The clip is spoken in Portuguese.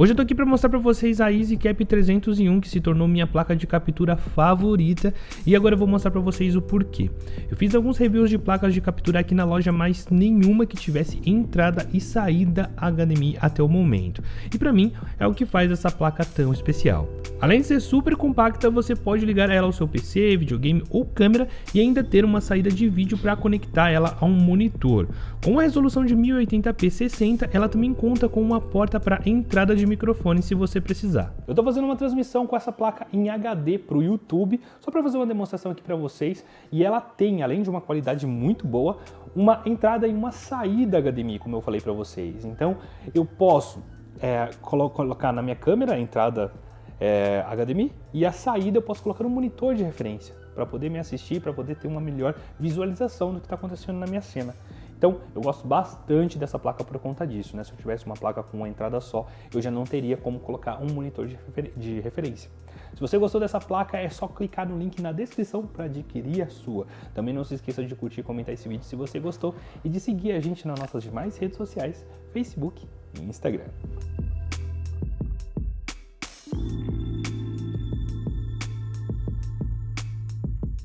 Hoje eu tô aqui para mostrar para vocês a EasyCap 301 que se tornou minha placa de captura favorita e agora eu vou mostrar para vocês o porquê. Eu fiz alguns reviews de placas de captura aqui na loja, mas nenhuma que tivesse entrada e saída HDMI até o momento. E para mim é o que faz essa placa tão especial. Além de ser super compacta, você pode ligar ela ao seu PC, videogame ou câmera e ainda ter uma saída de vídeo para conectar ela a um monitor. Com a resolução de 1080p 60, ela também conta com uma porta para entrada de microfone se você precisar. Eu estou fazendo uma transmissão com essa placa em HD para o YouTube, só para fazer uma demonstração aqui para vocês, e ela tem, além de uma qualidade muito boa, uma entrada e uma saída HDMI, como eu falei para vocês. Então eu posso é, colo colocar na minha câmera a entrada é, HDMI e a saída eu posso colocar um monitor de referência para poder me assistir, para poder ter uma melhor visualização do que está acontecendo na minha cena. Então, eu gosto bastante dessa placa por conta disso, né? Se eu tivesse uma placa com uma entrada só, eu já não teria como colocar um monitor de, refer de referência. Se você gostou dessa placa, é só clicar no link na descrição para adquirir a sua. Também não se esqueça de curtir e comentar esse vídeo se você gostou e de seguir a gente nas nossas demais redes sociais, Facebook e Instagram.